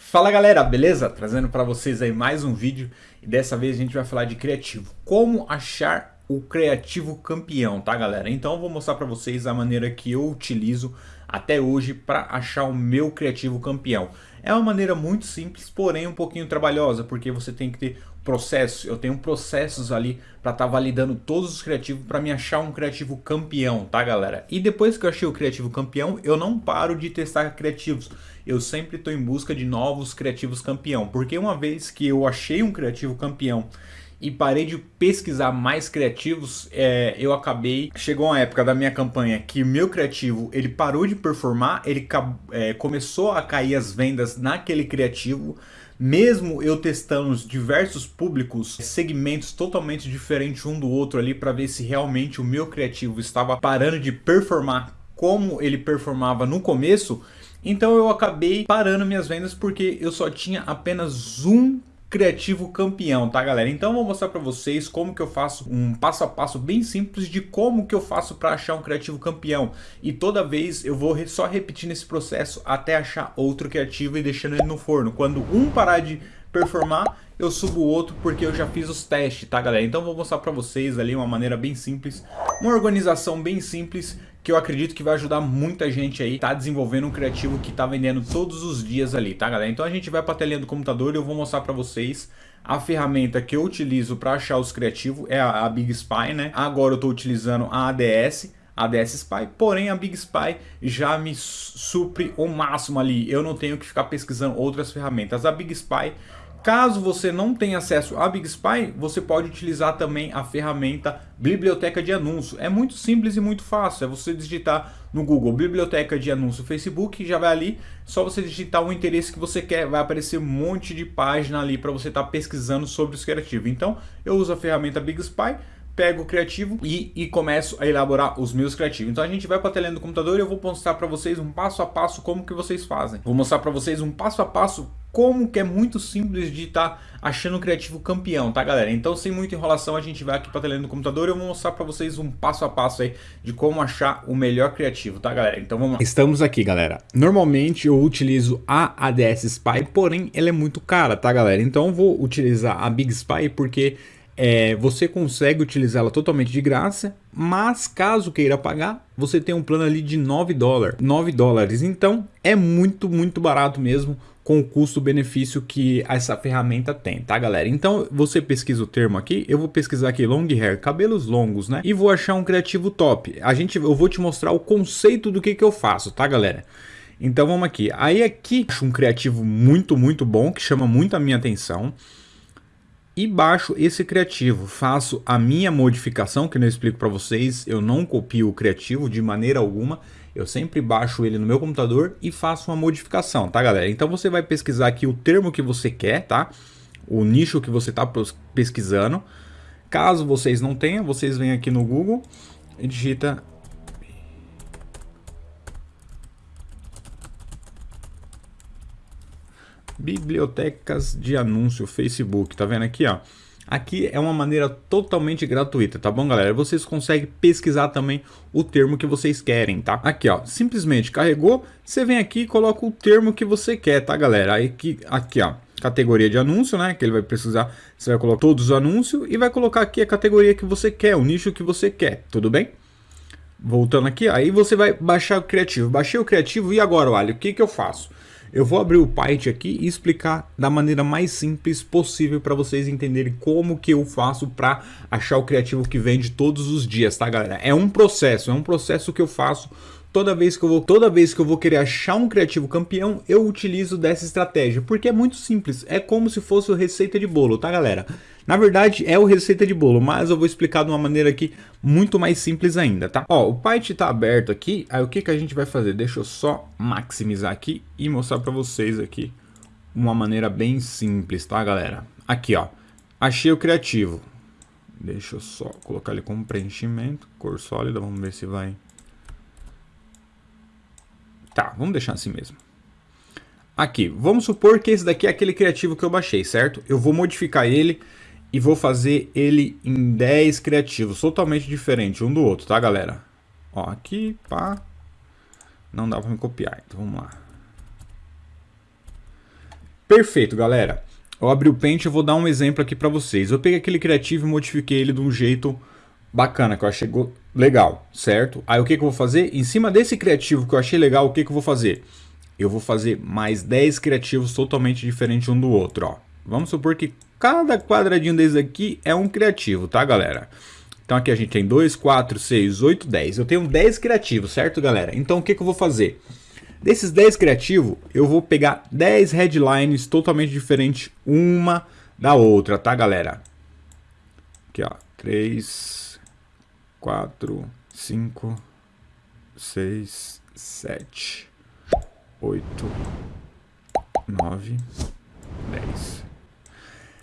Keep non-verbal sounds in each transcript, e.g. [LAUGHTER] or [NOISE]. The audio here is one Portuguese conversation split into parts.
Fala galera, beleza? Trazendo para vocês aí mais um vídeo e dessa vez a gente vai falar de criativo. Como achar o criativo campeão, tá galera? Então eu vou mostrar para vocês a maneira que eu utilizo até hoje para achar o meu criativo campeão. É uma maneira muito simples, porém um pouquinho trabalhosa, porque você tem que ter processo. Eu tenho processos ali para estar tá validando todos os criativos para me achar um criativo campeão, tá galera? E depois que eu achei o criativo campeão, eu não paro de testar criativos. Eu sempre estou em busca de novos criativos campeão, porque uma vez que eu achei um criativo campeão e parei de pesquisar mais criativos, é, eu acabei... Chegou uma época da minha campanha que meu criativo, ele parou de performar, ele é, começou a cair as vendas naquele criativo, mesmo eu testando diversos públicos, segmentos totalmente diferentes um do outro ali para ver se realmente o meu criativo estava parando de performar como ele performava no começo, então eu acabei parando minhas vendas porque eu só tinha apenas um criativo campeão, tá galera? Então eu vou mostrar para vocês como que eu faço um passo a passo bem simples de como que eu faço para achar um criativo campeão. E toda vez eu vou só repetindo esse processo até achar outro criativo e deixando ele no forno. Quando um parar de performar, eu subo o outro porque eu já fiz os testes, tá galera? Então eu vou mostrar para vocês ali uma maneira bem simples, uma organização bem simples que eu acredito que vai ajudar muita gente aí tá desenvolvendo um criativo que tá vendendo todos os dias ali, tá galera? Então a gente vai para a telinha do computador e eu vou mostrar para vocês a ferramenta que eu utilizo para achar os criativos é a, a Big Spy, né? Agora eu estou utilizando a ADS, ADS Spy, porém a Big Spy já me supre o máximo ali, eu não tenho que ficar pesquisando outras ferramentas. A Big Spy Caso você não tenha acesso a Big Spy, você pode utilizar também a ferramenta Biblioteca de Anúncio. É muito simples e muito fácil, é você digitar no Google Biblioteca de Anúncio Facebook, já vai ali, só você digitar o interesse que você quer, vai aparecer um monte de página ali para você estar tá pesquisando sobre os criativos. Então, eu uso a ferramenta Big Spy, pego o criativo e, e começo a elaborar os meus criativos. Então a gente vai para a telinha do computador e eu vou mostrar para vocês um passo a passo como que vocês fazem. Vou mostrar para vocês um passo a passo como que é muito simples de estar tá achando o criativo campeão, tá galera? Então sem muita enrolação a gente vai aqui para a telinha do computador e eu vou mostrar para vocês um passo a passo aí de como achar o melhor criativo, tá galera? Então vamos lá. Estamos aqui galera. Normalmente eu utilizo a ADS Spy, porém ela é muito cara, tá galera? Então eu vou utilizar a Big Spy porque é, você consegue utilizá-la totalmente de graça, mas caso queira pagar, você tem um plano ali de 9 dólares. 9 dólares, então é muito, muito barato mesmo com o custo-benefício que essa ferramenta tem, tá galera? Então você pesquisa o termo aqui, eu vou pesquisar aqui long hair, cabelos longos, né? E vou achar um criativo top. A gente, eu vou te mostrar o conceito do que, que eu faço, tá galera? Então vamos aqui. Aí aqui acho um criativo muito, muito bom, que chama muito a minha atenção e baixo esse criativo, faço a minha modificação, que eu explico para vocês, eu não copio o criativo de maneira alguma, eu sempre baixo ele no meu computador e faço uma modificação, tá galera? Então você vai pesquisar aqui o termo que você quer, tá? O nicho que você está pesquisando. Caso vocês não tenham, vocês vêm aqui no Google e digita bibliotecas de anúncio Facebook, tá vendo aqui, ó? Aqui é uma maneira totalmente gratuita, tá bom, galera? Vocês conseguem pesquisar também o termo que vocês querem, tá? Aqui, ó, simplesmente carregou, você vem aqui e coloca o termo que você quer, tá, galera? Aí aqui, aqui, ó, categoria de anúncio, né? Que ele vai precisar, você vai colocar todos os anúncios e vai colocar aqui a categoria que você quer, o nicho que você quer, tudo bem? Voltando aqui, aí você vai baixar o criativo. Baixei o criativo e agora, olha, o que que eu faço? Eu vou abrir o Python aqui e explicar da maneira mais simples possível para vocês entenderem como que eu faço para achar o criativo que vende todos os dias, tá galera? É um processo, é um processo que eu faço toda vez que eu vou toda vez que eu vou querer achar um criativo campeão, eu utilizo dessa estratégia, porque é muito simples, é como se fosse receita de bolo, tá galera? Na verdade é o receita de bolo, mas eu vou explicar de uma maneira aqui muito mais simples ainda, tá? Ó, o Python tá aberto aqui, aí o que que a gente vai fazer? Deixa eu só maximizar aqui e mostrar para vocês aqui uma maneira bem simples, tá galera? Aqui ó, achei o criativo, deixa eu só colocar ele como preenchimento, cor sólida, vamos ver se vai Tá, vamos deixar assim mesmo. Aqui, vamos supor que esse daqui é aquele criativo que eu baixei, certo? Eu vou modificar ele e vou fazer ele em 10 criativos, totalmente diferente um do outro, tá galera? Ó, aqui, pá, não dá pra me copiar, então vamos lá. Perfeito, galera. Eu abri o Paint e vou dar um exemplo aqui para vocês. Eu peguei aquele criativo e modifiquei ele de um jeito bacana, que eu achei legal, certo? Aí o que, que eu vou fazer? Em cima desse criativo que eu achei legal, o que, que eu vou fazer? Eu vou fazer mais 10 criativos totalmente diferentes um do outro, ó. Vamos supor que cada quadradinho desse aqui é um criativo, tá, galera? Então aqui a gente tem 2, 4, 6, 8, 10. Eu tenho 10 criativos, certo, galera? Então o que, que eu vou fazer? Desses 10 criativos, eu vou pegar 10 headlines totalmente diferentes uma da outra, tá, galera? Aqui, ó. 3, 4, 5, 6, 7, 8, 9, 10.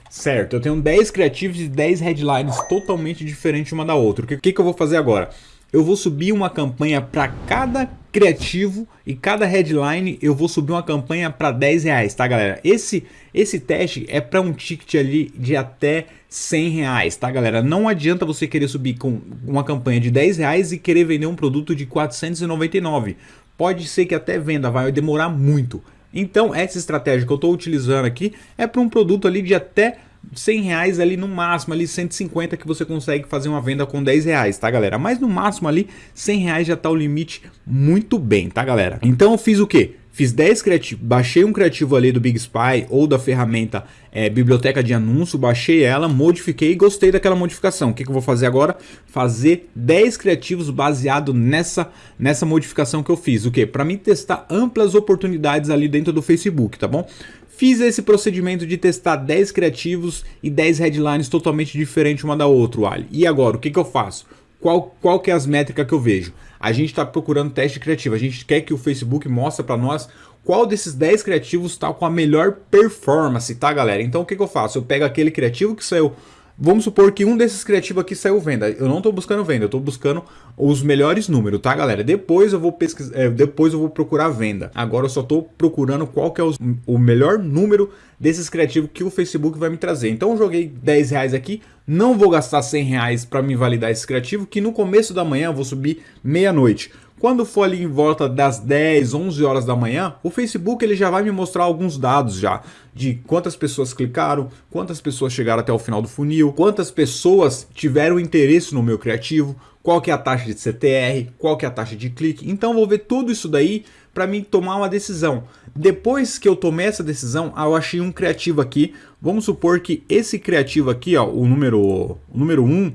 Certo, eu tenho 10 criativos e 10 headlines totalmente diferentes uma da outra. O que, que, que eu vou fazer agora? Eu vou subir uma campanha para cada criativo e cada headline eu vou subir uma campanha para 10 reais, tá galera? Esse, esse teste é para um ticket ali de até 100 reais, tá galera? Não adianta você querer subir com uma campanha de 10 reais e querer vender um produto de 499. Pode ser que até venda, vai demorar muito. Então essa estratégia que eu estou utilizando aqui é para um produto ali de até 100 reais ali no máximo, ali 150 que você consegue fazer uma venda com 10 reais, tá galera? Mas no máximo ali 100 reais já tá o limite muito bem, tá galera? Então eu fiz o que? Fiz 10 criativos, baixei um criativo ali do Big Spy ou da ferramenta é, Biblioteca de Anúncio, baixei ela, modifiquei e gostei daquela modificação. O que, que eu vou fazer agora? Fazer 10 criativos baseado nessa, nessa modificação que eu fiz. O que? Para mim testar amplas oportunidades ali dentro do Facebook, tá bom? Fiz esse procedimento de testar 10 criativos e 10 headlines totalmente diferentes uma da outra, Ali. E agora, o que, que eu faço? Qual, qual que é as métricas que eu vejo? A gente está procurando teste criativo, a gente quer que o Facebook mostre para nós qual desses 10 criativos está com a melhor performance, tá galera? Então o que, que eu faço? Eu pego aquele criativo que saiu Vamos supor que um desses criativos aqui saiu venda. Eu não estou buscando venda, eu estou buscando os melhores números, tá, galera? Depois eu vou pesquisar, é, depois eu vou procurar venda. Agora eu só estou procurando qual que é os, o melhor número desses criativos que o Facebook vai me trazer. Então eu joguei 10 reais aqui, não vou gastar 100 reais para me validar esse criativo, que no começo da manhã eu vou subir meia-noite. Quando for ali em volta das 10, 11 horas da manhã, o Facebook ele já vai me mostrar alguns dados já de quantas pessoas clicaram, quantas pessoas chegaram até o final do funil, quantas pessoas tiveram interesse no meu criativo, qual que é a taxa de CTR, qual que é a taxa de clique. Então vou ver tudo isso daí para mim tomar uma decisão. Depois que eu tomei essa decisão, ah, eu achei um criativo aqui. Vamos supor que esse criativo aqui, ó, o número o número 1,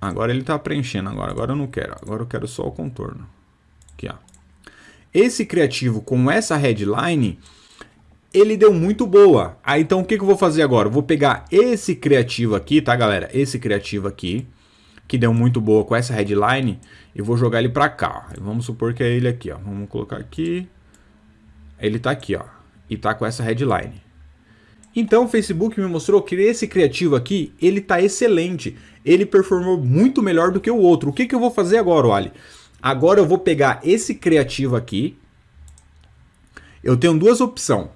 Agora ele está preenchendo, agora, agora eu não quero, agora eu quero só o contorno. Aqui, ó. Esse criativo com essa headline, ele deu muito boa. Ah, então o que, que eu vou fazer agora? Eu vou pegar esse criativo aqui, tá galera? Esse criativo aqui, que deu muito boa com essa headline, e vou jogar ele para cá. Ó. Vamos supor que é ele aqui, ó. Vamos colocar aqui. Ele tá aqui, ó. E tá com essa headline. Então o Facebook me mostrou que esse criativo aqui, ele tá excelente. Ele performou muito melhor do que o outro. O que, que eu vou fazer agora, Wally? Agora eu vou pegar esse criativo aqui. Eu tenho duas opções.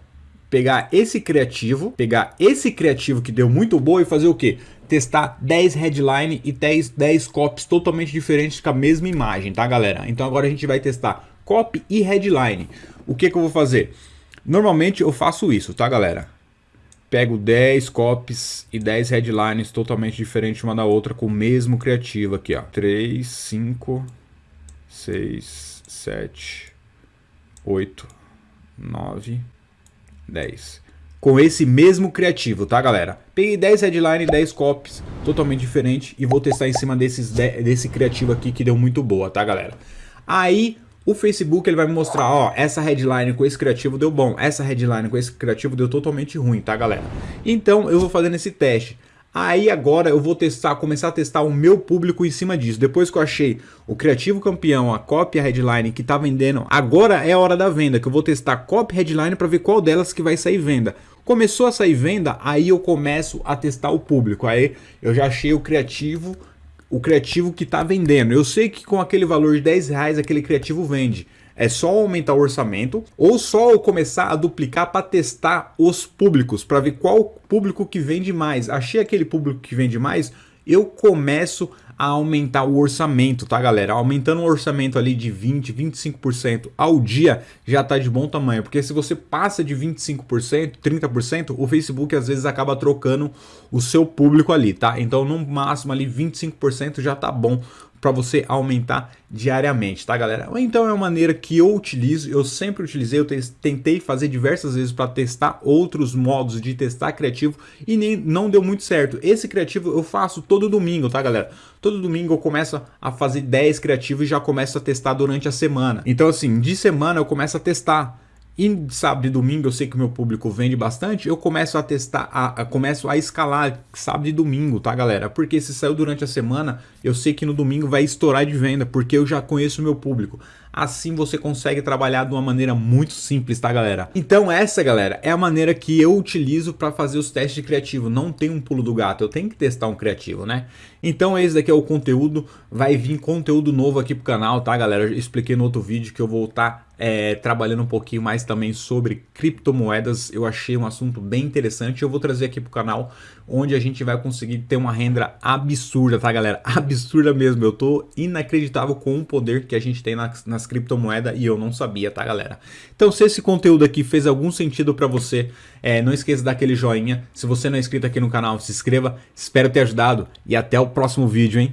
Pegar esse criativo, pegar esse criativo que deu muito boa e fazer o quê? Testar 10 headline e 10, 10 copies totalmente diferentes com a mesma imagem, tá galera? Então agora a gente vai testar copy e headline. O que, que eu vou fazer? Normalmente eu faço isso, tá galera? Pego 10 copies e 10 headlines totalmente diferentes uma da outra com o mesmo criativo aqui, ó. 3, 5, 6, 7, 8, 9, 10. Com esse mesmo criativo, tá, galera? Peguei 10 headlines e 10 copies totalmente diferentes e vou testar em cima desses, desse criativo aqui que deu muito boa, tá, galera? Aí, o Facebook ele vai me mostrar, ó, essa headline com esse criativo deu bom, essa headline com esse criativo deu totalmente ruim, tá galera? Então eu vou fazendo esse teste. Aí agora eu vou testar, começar a testar o meu público em cima disso. Depois que eu achei o criativo campeão, a copy headline que tá vendendo, agora é a hora da venda, que eu vou testar copy headline para ver qual delas que vai sair venda. Começou a sair venda, aí eu começo a testar o público. Aí eu já achei o criativo o criativo que está vendendo. Eu sei que com aquele valor de 10 reais aquele criativo vende. É só aumentar o orçamento ou só eu começar a duplicar para testar os públicos, para ver qual público que vende mais. Achei aquele público que vende mais, eu começo a aumentar o orçamento, tá galera? Aumentando o orçamento ali de 20, 25% ao dia já tá de bom tamanho, porque se você passa de 25%, 30%, o Facebook às vezes acaba trocando o seu público ali, tá? Então no máximo ali 25% já tá bom para você aumentar diariamente, tá galera? Então é uma maneira que eu utilizo, eu sempre utilizei, eu tentei fazer diversas vezes para testar outros modos de testar criativo e nem, não deu muito certo. Esse criativo eu faço todo domingo, tá galera? Todo domingo eu começo a fazer 10 criativos e já começo a testar durante a semana. Então assim, de semana eu começo a testar e sábado e domingo eu sei que o meu público vende bastante, eu começo a testar, a, a, começo a escalar sábado e domingo, tá galera? Porque se saiu durante a semana, eu sei que no domingo vai estourar de venda, porque eu já conheço o meu público. Assim você consegue trabalhar de uma maneira muito simples, tá galera? Então essa, galera, é a maneira que eu utilizo para fazer os testes de criativo. Não tem um pulo do gato, eu tenho que testar um criativo, né? Então esse daqui é o conteúdo, vai vir conteúdo novo aqui pro canal, tá galera? Eu expliquei no outro vídeo que eu vou estar tá, é, trabalhando um pouquinho mais também sobre criptomoedas. Eu achei um assunto bem interessante, eu vou trazer aqui pro canal, onde a gente vai conseguir ter uma renda absurda, tá galera? [LAUGHS] Absurda mesmo, eu tô inacreditável com o poder que a gente tem nas, nas criptomoedas e eu não sabia, tá galera? Então se esse conteúdo aqui fez algum sentido para você, é, não esqueça daquele joinha. Se você não é inscrito aqui no canal, se inscreva. Espero ter ajudado e até o próximo vídeo, hein?